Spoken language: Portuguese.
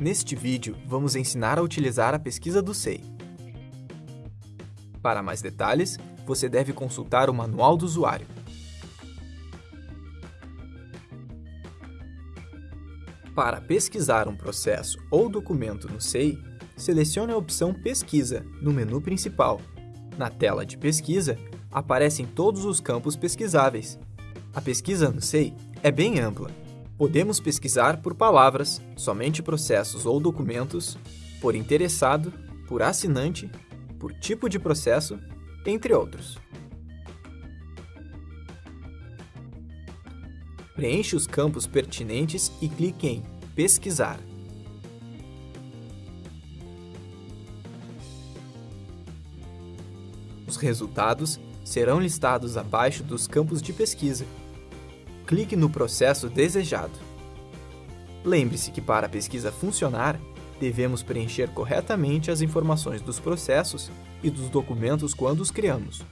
Neste vídeo, vamos ensinar a utilizar a pesquisa do SEI. Para mais detalhes, você deve consultar o Manual do Usuário. Para pesquisar um processo ou documento no SEI, selecione a opção Pesquisa no menu principal. Na tela de pesquisa, aparecem todos os campos pesquisáveis. A pesquisa no SEI é bem ampla. Podemos pesquisar por palavras, somente processos ou documentos, por interessado, por assinante, por tipo de processo, entre outros. Preencha os campos pertinentes e clique em Pesquisar. Os resultados serão listados abaixo dos campos de pesquisa. Clique no processo desejado. Lembre-se que para a pesquisa funcionar, devemos preencher corretamente as informações dos processos e dos documentos quando os criamos.